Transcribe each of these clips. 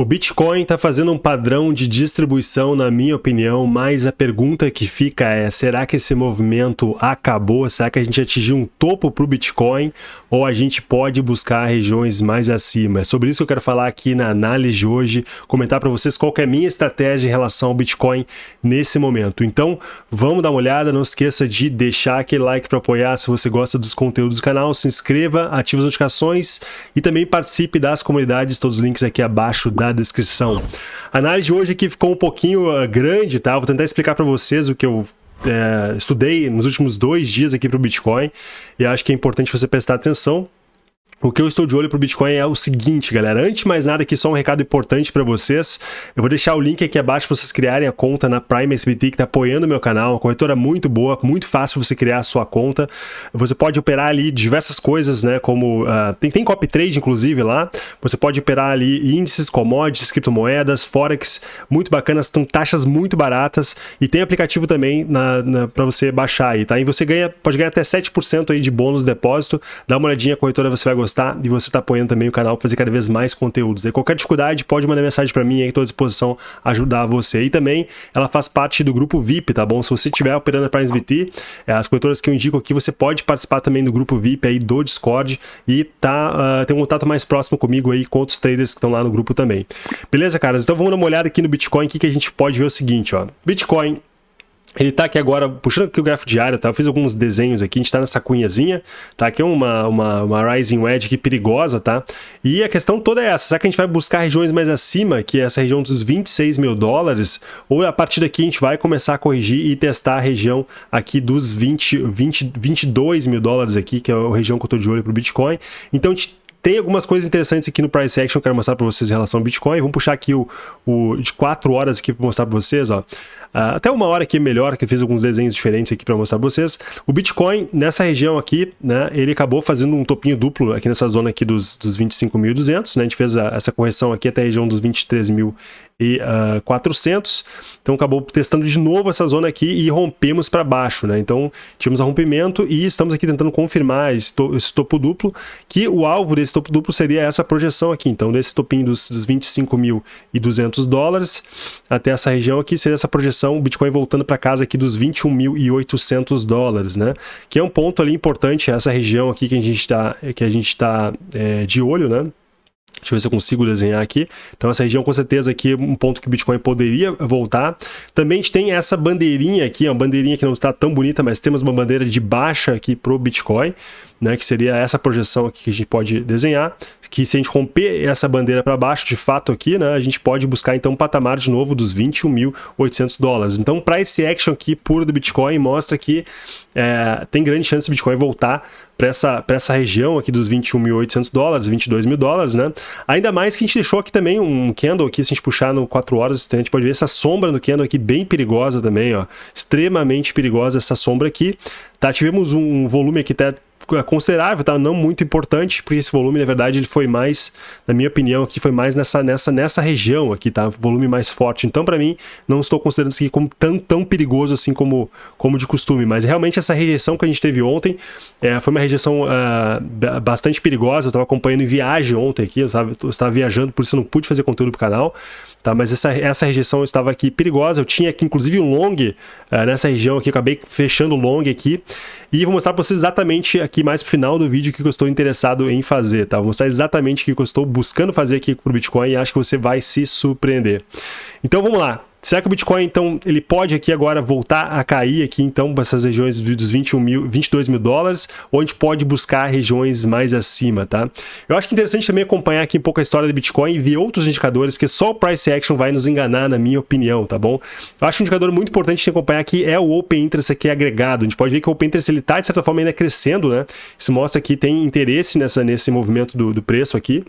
O Bitcoin está fazendo um padrão de distribuição, na minha opinião, mas a pergunta que fica é, será que esse movimento acabou? Será que a gente atingiu um topo para o Bitcoin? Ou a gente pode buscar regiões mais acima? É sobre isso que eu quero falar aqui na análise de hoje, comentar para vocês qual é a minha estratégia em relação ao Bitcoin nesse momento. Então, vamos dar uma olhada, não esqueça de deixar aquele like para apoiar se você gosta dos conteúdos do canal, se inscreva, ative as notificações e também participe das comunidades, todos os links aqui abaixo da descrição. A análise de hoje aqui ficou um pouquinho uh, grande, tá? Vou tentar explicar para vocês o que eu é, estudei nos últimos dois dias aqui para o Bitcoin e acho que é importante você prestar atenção. O que eu estou de olho para o Bitcoin é o seguinte, galera. Antes de mais nada, aqui só um recado importante para vocês. Eu vou deixar o link aqui abaixo para vocês criarem a conta na Prime SBT, que está apoiando o meu canal. Uma corretora muito boa, muito fácil você criar a sua conta. Você pode operar ali diversas coisas, né? Como uh, tem, tem copy trade, inclusive, lá. Você pode operar ali índices, commodities, criptomoedas, forex, muito bacanas, estão taxas muito baratas. E tem aplicativo também para você baixar aí, tá? E você ganha, pode ganhar até 7% aí de bônus de depósito. Dá uma olhadinha, a corretora você vai gostar gostar e você está apoiando também o canal para fazer cada vez mais conteúdos. E qualquer dificuldade, pode mandar mensagem para mim, aí estou à disposição ajudar você. E também, ela faz parte do grupo VIP, tá bom? Se você estiver operando a Prime VT, é, as corretoras que eu indico aqui, você pode participar também do grupo VIP aí do Discord e tá, uh, ter um contato mais próximo comigo aí com outros traders que estão lá no grupo também. Beleza, caras? Então vamos dar uma olhada aqui no Bitcoin, aqui que a gente pode ver o seguinte, ó. Bitcoin ele está aqui agora, puxando aqui o gráfico diário, tá? Eu fiz alguns desenhos aqui, a gente está nessa cunhazinha, tá? Aqui é uma, uma, uma Rising Wedge aqui perigosa, tá? E a questão toda é essa, será que a gente vai buscar regiões mais acima, que é essa região dos 26 mil dólares, ou a partir daqui a gente vai começar a corrigir e testar a região aqui dos 20, 20, 22 mil dólares aqui, que é a região que eu estou de olho para o Bitcoin. Então a gente tem algumas coisas interessantes aqui no Price Action que eu quero mostrar para vocês em relação ao Bitcoin. Vamos puxar aqui o, o de 4 horas aqui para mostrar para vocês, ó. Uh, até uma hora aqui melhor, que eu fiz alguns desenhos diferentes aqui para mostrar para vocês. O Bitcoin, nessa região aqui, né, ele acabou fazendo um topinho duplo aqui nessa zona aqui dos, dos 25.200, né, a gente fez a, essa correção aqui até a região dos 23.000 e uh, ah, 400. Então acabou testando de novo essa zona aqui e rompemos para baixo, né? Então tivemos rompimento e estamos aqui tentando confirmar esse, to esse, topo duplo, que o alvo desse topo duplo seria essa projeção aqui. Então desse topinho dos, dos 25.200 dólares até essa região aqui seria essa projeção, o Bitcoin voltando para casa aqui dos 21.800 dólares, né? Que é um ponto ali importante, essa região aqui que a gente está que a gente está é, de olho, né? Deixa eu ver se eu consigo desenhar aqui. Então essa região com certeza aqui é um ponto que o Bitcoin poderia voltar. Também a gente tem essa bandeirinha aqui, uma bandeirinha que não está tão bonita, mas temos uma bandeira de baixa aqui para o Bitcoin né, que seria essa projeção aqui que a gente pode desenhar, que se a gente romper essa bandeira para baixo, de fato aqui, né, a gente pode buscar então um patamar de novo dos 21.800 dólares. Então, para esse action aqui puro do Bitcoin, mostra que é, tem grande chance do Bitcoin voltar para essa, essa região aqui dos 21.800 dólares, 22 mil dólares, né? Ainda mais que a gente deixou aqui também um candle aqui, se a gente puxar no 4 horas, a gente pode ver essa sombra no candle aqui bem perigosa também, ó. Extremamente perigosa essa sombra aqui. Tá, tivemos um volume aqui até considerável, tá? Não muito importante, porque esse volume, na verdade, ele foi mais, na minha opinião, aqui foi mais nessa, nessa, nessa região aqui, tá? Volume mais forte. Então, para mim, não estou considerando isso aqui como tão, tão perigoso assim como, como de costume. Mas realmente essa rejeição que a gente teve ontem é, foi uma rejeição uh, bastante perigosa. Eu estava acompanhando em viagem ontem aqui, eu estava viajando, por isso eu não pude fazer conteúdo pro canal tá? Mas essa, essa rejeição estava aqui perigosa, eu tinha aqui inclusive um long uh, nessa região aqui, acabei fechando o long aqui, e vou mostrar para vocês exatamente aqui mais pro final do vídeo o que eu estou interessado em fazer, tá? Vou mostrar exatamente o que eu estou buscando fazer aqui pro Bitcoin e acho que você vai se surpreender. Então vamos lá, Será que o Bitcoin, então, ele pode aqui agora voltar a cair aqui, então, para essas regiões dos 21 mil, 22 mil dólares, ou a gente pode buscar regiões mais acima, tá? Eu acho que é interessante também acompanhar aqui um pouco a história do Bitcoin e ver outros indicadores, porque só o Price Action vai nos enganar, na minha opinião, tá bom? Eu acho que um indicador muito importante de acompanhar aqui é o Open Interest aqui agregado. A gente pode ver que o Open Interest, ele tá, de certa forma, ainda crescendo, né? Isso mostra que tem interesse nessa, nesse movimento do, do preço aqui.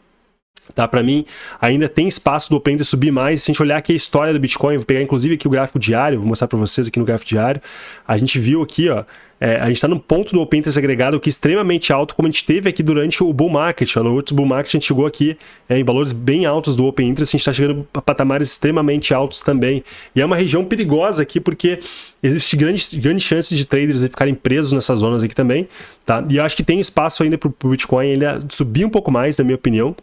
Tá, para mim, ainda tem espaço do Open subir mais. Se a gente olhar aqui a história do Bitcoin, vou pegar inclusive aqui o gráfico diário, vou mostrar para vocês aqui no gráfico diário. A gente viu aqui, ó, é, a gente está no ponto do Open Interest agregado que é extremamente alto, como a gente teve aqui durante o Bull Market. Ó, no último Bull Market a gente chegou aqui é, em valores bem altos do Open Interest, a gente está chegando a patamares extremamente altos também. E é uma região perigosa aqui porque existe grandes grande chances de traders ficarem presos nessas zonas aqui também. Tá? E eu acho que tem espaço ainda para o Bitcoin ele subir um pouco mais, na minha opinião.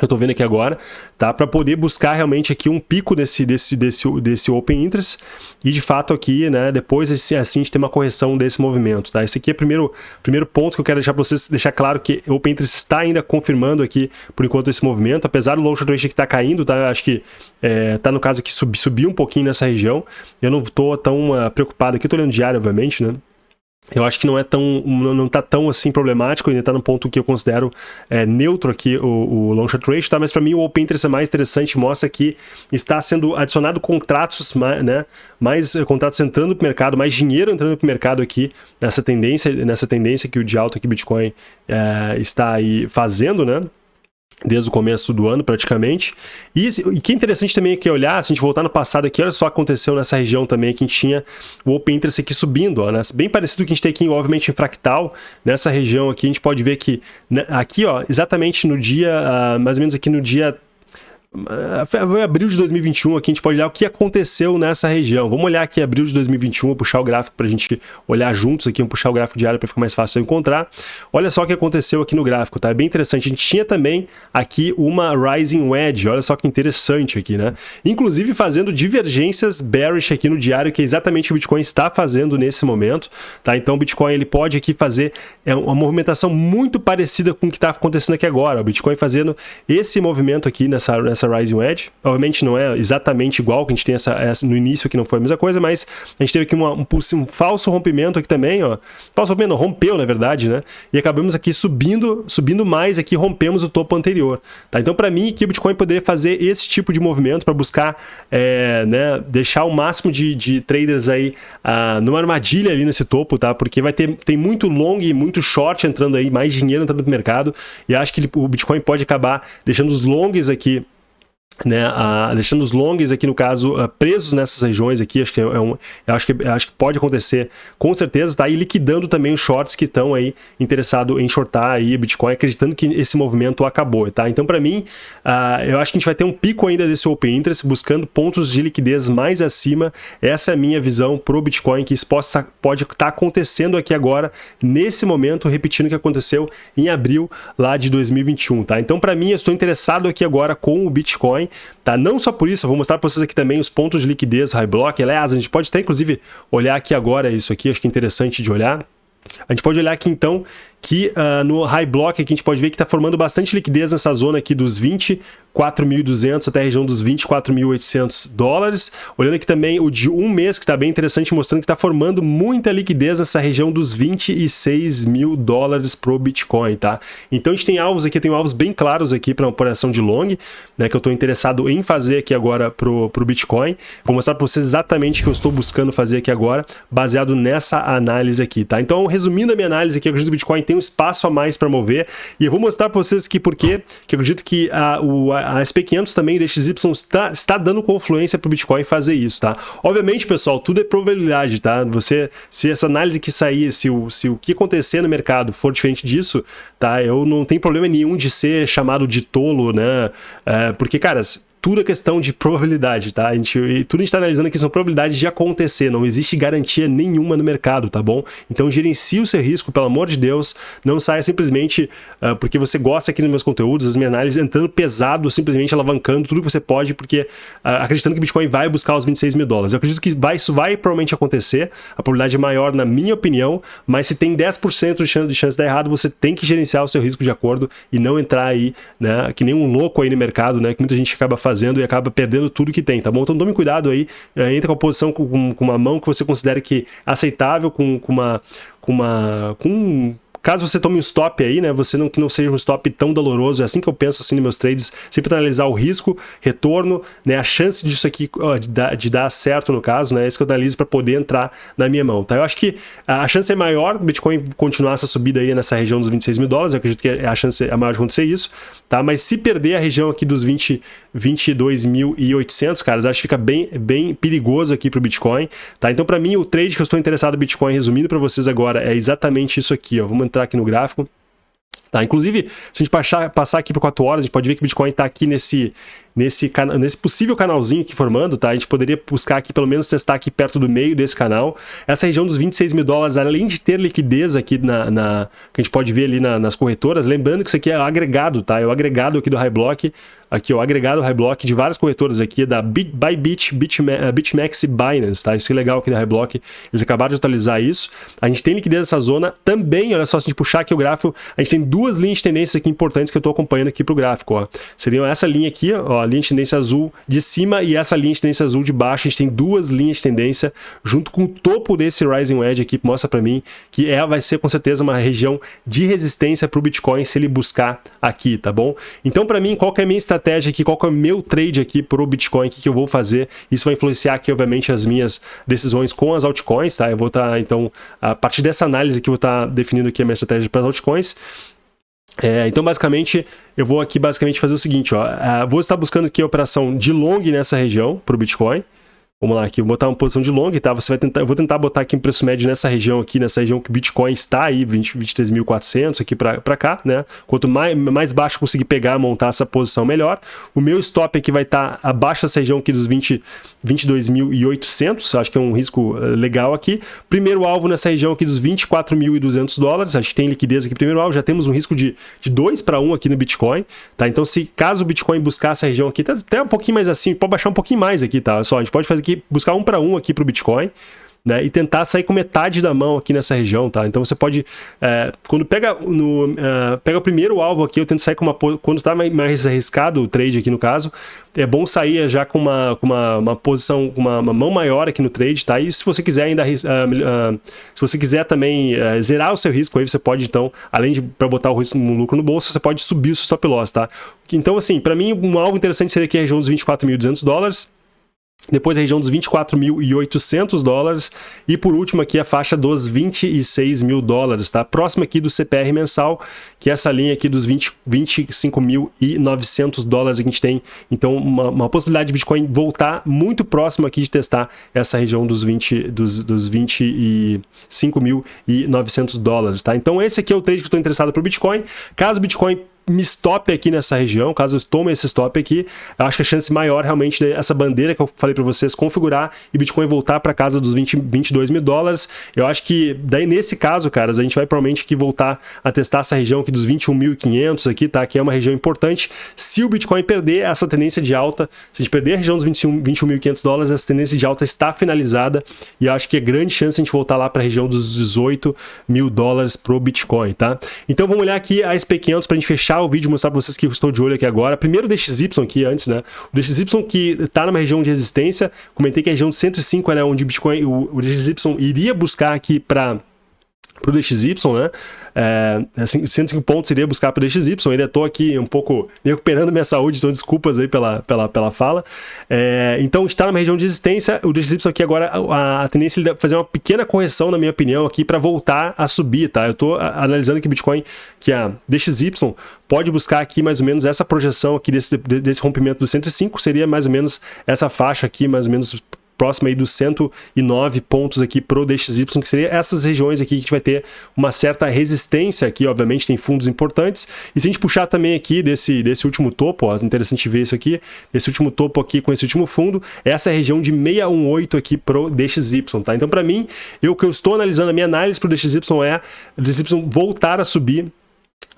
Eu estou vendo aqui agora, tá? Para poder buscar realmente aqui um pico desse, desse, desse, desse Open Interest e de fato aqui, né, depois assim a gente tem uma correção desse movimento, tá? Esse aqui é o primeiro, primeiro ponto que eu quero deixar para vocês, deixar claro que o Open Interest está ainda confirmando aqui, por enquanto, esse movimento, apesar do long short que está caindo, tá? Acho que é, tá no caso aqui subir subir um pouquinho nessa região, eu não estou tão uh, preocupado aqui, estou olhando diário, obviamente, né? Eu acho que não é tão não está tão assim problemático, ainda está no ponto que eu considero é, neutro aqui o, o long short ratio, tá? mas para mim o open interest é mais interessante, mostra que está sendo adicionado contratos, né, mais eh, contratos entrando para o mercado, mais dinheiro entrando para o mercado aqui nessa tendência, nessa tendência que o de alta que Bitcoin é, está aí fazendo, né? Desde o começo do ano praticamente. E, e que é interessante também aqui olhar, se a gente voltar no passado aqui, olha só o que aconteceu nessa região também, que a gente tinha o Open Interest aqui subindo, ó, né? bem parecido com o que a gente tem aqui, obviamente, em fractal, nessa região aqui, a gente pode ver que né, aqui, ó, exatamente no dia, uh, mais ou menos aqui no dia foi abril de 2021, aqui a gente pode olhar o que aconteceu nessa região. Vamos olhar aqui abril de 2021, vou puxar o gráfico para a gente olhar juntos aqui, vamos puxar o gráfico diário para ficar mais fácil encontrar. Olha só o que aconteceu aqui no gráfico, tá? É bem interessante. A gente tinha também aqui uma Rising Wedge, olha só que interessante aqui, né? Inclusive fazendo divergências bearish aqui no diário, que é exatamente o Bitcoin está fazendo nesse momento, tá? Então o Bitcoin ele pode aqui fazer é uma movimentação muito parecida com o que está acontecendo aqui agora. O Bitcoin fazendo esse movimento aqui nessa, nessa Rising Wedge. Obviamente não é exatamente igual, que a gente tem essa, essa, no início que não foi a mesma coisa, mas a gente teve aqui uma, um, um, falso rompimento aqui também, ó. Falso rompimento, não, rompeu na verdade, né? E acabamos aqui subindo, subindo mais aqui, rompemos o topo anterior, tá? Então para mim, aqui o Bitcoin poderia fazer esse tipo de movimento para buscar, é, né, deixar o máximo de, de traders aí ah, numa armadilha ali nesse topo, tá? Porque vai ter tem muito long e muito short entrando aí, mais dinheiro entrando no mercado, e acho que ele, o Bitcoin pode acabar deixando os longs aqui né, a, deixando os longs aqui no caso uh, presos nessas regiões aqui, acho que é, um, acho que acho que pode acontecer com certeza, tá? E liquidando também os shorts que estão aí interessados em shortar aí Bitcoin, acreditando que esse movimento acabou, tá? Então para mim, uh, eu acho que a gente vai ter um pico ainda desse Open Interest, buscando pontos de liquidez mais acima. Essa é a minha visão pro Bitcoin que isso possa, pode estar tá acontecendo aqui agora nesse momento, repetindo o que aconteceu em abril lá de 2021, tá? Então para mim, eu estou interessado aqui agora com o Bitcoin tá? Não só por isso, eu vou mostrar para vocês aqui também os pontos de liquidez High Block. Aliás, a gente pode até inclusive olhar aqui agora isso aqui, acho que é interessante de olhar. A gente pode olhar aqui então que uh, no high block aqui a gente pode ver que está formando bastante liquidez nessa zona aqui dos 24.200 até a região dos 24.800 dólares. Olhando aqui também o de um mês, que está bem interessante, mostrando que está formando muita liquidez nessa região dos 26 mil dólares pro Bitcoin, tá? Então a gente tem alvos aqui, tem alvos bem claros aqui para uma operação de long, né, que eu estou interessado em fazer aqui agora pro, pro Bitcoin. Vou mostrar para vocês exatamente o que eu estou buscando fazer aqui agora, baseado nessa análise aqui, tá? Então, resumindo a minha análise aqui, eu acredito que o Bitcoin tem um espaço a mais para mover. E eu vou mostrar para vocês aqui porque que eu acredito que a, o, a SP500 também, o DXY, está, está dando confluência para o Bitcoin fazer isso, tá? Obviamente, pessoal, tudo é probabilidade, tá? Você, se essa análise que sair, se o, se o que acontecer no mercado for diferente disso, tá? Eu não tenho problema nenhum de ser chamado de tolo, né? É, porque, cara, tudo é questão de probabilidade, tá? A gente, tudo a gente está analisando aqui são probabilidades de acontecer, não existe garantia nenhuma no mercado, tá bom? Então gerencie o seu risco, pelo amor de Deus, não saia simplesmente uh, porque você gosta aqui nos meus conteúdos, as minhas análises, entrando pesado, simplesmente alavancando tudo que você pode, porque uh, acreditando que Bitcoin vai buscar os 26 mil dólares. Eu acredito que vai, isso vai provavelmente acontecer, a probabilidade é maior na minha opinião, mas se tem 10% de chance, de chance de dar errado, você tem que gerenciar o seu risco de acordo e não entrar aí, né, que nem um louco aí no mercado, né, que muita gente acaba fazendo fazendo e acaba perdendo tudo que tem, tá bom? Então tome cuidado aí, é, com a posição com, com, uma mão que você considere que é aceitável, com, com uma... Com uma com Caso você tome um stop aí, né, você não que não seja um stop tão doloroso, é assim que eu penso assim nos meus trades, sempre analisar o risco, retorno, né, a chance disso aqui ó, de, dar, de, dar, certo no caso, né, é isso que eu analiso para poder entrar na minha mão, tá? Eu acho que a chance é maior do Bitcoin continuar essa subida aí nessa região dos 26 mil dólares, eu acredito que a chance é maior de acontecer isso, tá? Mas se perder a região aqui dos 20, 22.800, caras, acho que fica bem, bem perigoso aqui para o Bitcoin, tá? Então para mim o trade que eu estou interessado no Bitcoin, resumindo para vocês agora, é exatamente isso aqui, ó, vamos entrar aqui no gráfico. Tá, inclusive, se a gente passar, passar aqui por 4 horas, a gente pode ver que o Bitcoin está aqui nesse, nesse, nesse possível canalzinho aqui formando, tá? A gente poderia buscar aqui, pelo menos testar aqui perto do meio desse canal. Essa região dos 26 mil dólares, além de ter liquidez aqui na, na que a gente pode ver ali na, nas corretoras, lembrando que isso aqui é agregado, tá? É o agregado aqui do High Block, aqui o agregado High Block de várias corretoras aqui, da Bybit, eh, BitMEX e Binance, tá? Isso é legal aqui da High Block, eles acabaram de atualizar isso. A gente tem liquidez nessa zona também, olha só, se a gente puxar aqui o gráfico, a gente tem duas linhas de tendência aqui importantes que eu estou acompanhando aqui para o gráfico, ó. Seriam essa linha aqui, ó, linha de tendência azul de cima e essa linha de tendência azul de baixo, a gente tem duas linhas de tendência junto com o topo desse Rising Wedge aqui, mostra para mim que é, vai ser com certeza uma região de resistência para o Bitcoin se ele buscar aqui, tá bom? Então para mim, qual que é a minha estratégia aqui, qual que é o meu trade aqui para o Bitcoin, o que, que eu vou fazer. Isso vai influenciar aqui, obviamente, as minhas decisões com as altcoins, tá? Eu vou estar, tá, então, a partir dessa análise que eu vou estar tá definindo aqui a minha estratégia para as altcoins. É, então, basicamente, eu vou aqui basicamente fazer o seguinte, ó, uh, vou estar buscando aqui a operação de long nessa região para o Bitcoin, Vamos lá aqui, vou botar uma posição de long, tá? Você vai tentar, eu vou tentar botar aqui um preço médio nessa região aqui, nessa região que o Bitcoin está aí, 23.400 aqui para cá, né? Quanto mais, mais baixo conseguir pegar, montar essa posição, melhor. O meu stop aqui vai estar tá abaixo dessa região aqui dos 20, 22.800, acho que é um risco eh, legal aqui. Primeiro alvo nessa região aqui dos 24.200 dólares, acho que tem liquidez aqui primeiro alvo, já temos um risco de, de 2 para 1 aqui no Bitcoin, tá? Então, se caso o Bitcoin buscar essa região aqui, até um pouquinho mais assim, pode baixar um pouquinho mais aqui, tá? Só, a gente pode fazer aqui, buscar um para um aqui para o Bitcoin, né, e tentar sair com metade da mão aqui nessa região, tá? Então você pode, é, quando pega no, é, pega o primeiro alvo aqui, eu tento sair com uma, quando está mais arriscado o trade aqui no caso, é bom sair já com uma, com uma, uma posição, uma, uma mão maior aqui no trade, tá? E se você quiser ainda, uh, uh, se você quiser também uh, zerar o seu risco aí, você pode então, além de para botar o risco no lucro no bolso, você pode subir o seu stop loss, tá? Então assim, para mim um alvo interessante seria aqui a região dos 24.200 dólares, depois a região dos 24.800 dólares e por último aqui a faixa dos 26 mil dólares, tá? Próximo aqui do CPR mensal, que é essa linha aqui dos 25.900 dólares que a gente tem. Então uma, uma, possibilidade de Bitcoin voltar muito próximo aqui de testar essa região dos 20 dos, dos 25.900 dólares, tá? Então esse aqui é o trade que eu estou interessado para o Bitcoin. Caso Bitcoin me stop aqui nessa região, caso eu tome esse stop aqui, eu acho que a chance maior realmente dessa bandeira que eu falei para vocês configurar e Bitcoin voltar para casa dos 20, 22 mil dólares. Eu acho que daí nesse caso, caras, a gente vai provavelmente que voltar a testar essa região aqui dos 21.500 aqui, tá? Que é uma região importante. Se o Bitcoin perder essa tendência de alta, se a gente perder a região dos 21.500 21 dólares, essa tendência de alta está finalizada e eu acho que é grande chance a gente voltar lá para a região dos 18 mil dólares pro Bitcoin, tá? Então vamos olhar aqui a SP500 para a gente fechar o vídeo mostrar para vocês que eu estou de olho aqui agora. Primeiro o DXY aqui antes, né? O DXY que está numa região de resistência, comentei que a região de 105 era onde o Bitcoin, o, o DXY iria buscar aqui para o DXY, né? É, assim, 105 pontos iria buscar para o DXY, ainda estou aqui um pouco recuperando minha saúde, então desculpas aí pela, pela, pela fala. É, então está numa região de resistência, o DXY aqui agora, a, a tendência é fazer uma pequena correção, na minha opinião, aqui para voltar a subir, tá? Eu estou analisando que o Bitcoin, que a DXY pode buscar aqui mais ou menos essa projeção aqui desse, desse rompimento do 105, seria mais ou menos essa faixa aqui, mais ou menos próximo aí dos 109 pontos aqui pro DXY, que seria essas regiões aqui que a gente vai ter uma certa resistência aqui, obviamente tem fundos importantes, e se a gente puxar também aqui desse, desse último topo, ó, interessante ver isso aqui, esse último topo aqui com esse último fundo, essa é a região de 618 aqui pro DXY, tá? Então para mim, eu que eu estou analisando, a minha análise pro DXY é o DXY voltar a subir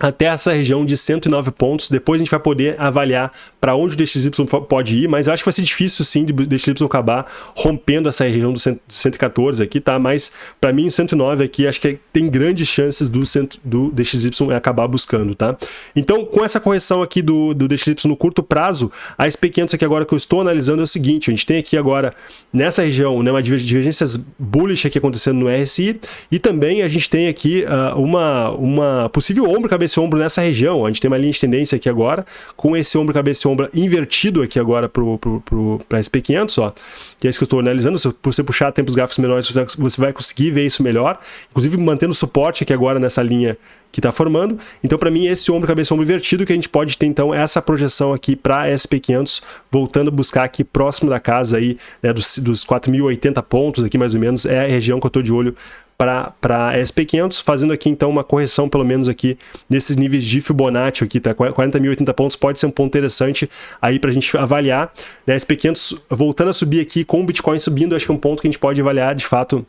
até essa região de 109 pontos. Depois a gente vai poder avaliar para onde o DXY pode ir, mas eu acho que vai ser difícil sim de DXY acabar rompendo essa região do 114 aqui, tá? Mas para mim o 109 aqui acho que tem grandes chances do, do DXY acabar buscando, tá? Então com essa correção aqui do, do DXY no curto prazo, a SP500 aqui agora que eu estou analisando é o seguinte, a gente tem aqui agora nessa região né, uma divergências bullish aqui acontecendo no RSI e também a gente tem aqui uh, uma, uma possível ombro cabeça esse ombro nessa região. A gente tem uma linha de tendência aqui agora, com esse ombro, cabeça e ombro invertido aqui agora para a SP500, ó. Que é isso que eu estou analisando. Se você puxar tempos gráficos menores, você vai conseguir ver isso melhor. Inclusive mantendo suporte aqui agora nessa linha que está formando. Então, para mim, esse ombro, cabeça, ombro invertido, que a gente pode ter, então, essa projeção aqui para SP500, voltando a buscar aqui próximo da casa aí, né, dos, dos 4.080 pontos aqui, mais ou menos, é a região que eu estou de olho para SP500, fazendo aqui então uma correção pelo menos aqui nesses níveis de Fibonacci aqui, tá? 40.080 pontos pode ser um ponto interessante aí para a gente avaliar. Né? SP500 voltando a subir aqui com o Bitcoin subindo, acho que é um ponto que a gente pode avaliar de fato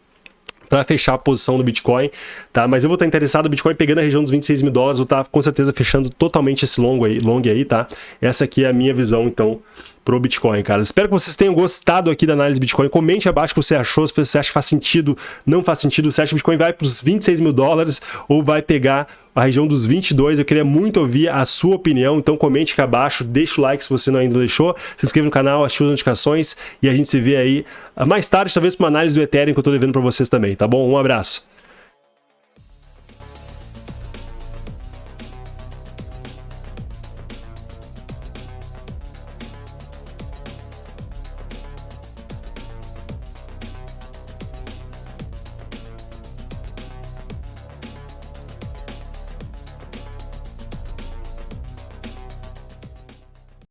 para fechar a posição do Bitcoin, tá? Mas eu vou estar interessado no Bitcoin pegando a região dos 26 mil dólares, vou estar com certeza fechando totalmente esse longo aí, long aí, tá? Essa aqui é a minha visão, então, pro Bitcoin, cara. Espero que vocês tenham gostado aqui da análise Bitcoin. Comente abaixo o que você achou, se você acha que faz sentido, não faz sentido, se acha que o Bitcoin vai para os 26 mil dólares ou vai pegar a região dos 22. Eu queria muito ouvir a sua opinião, então comente aqui abaixo, deixa o like se você não ainda deixou, se inscreva no canal, ative as notificações e a gente se vê aí mais tarde, talvez para uma análise do Ethereum que eu estou devendo para vocês também, tá bom? Um abraço.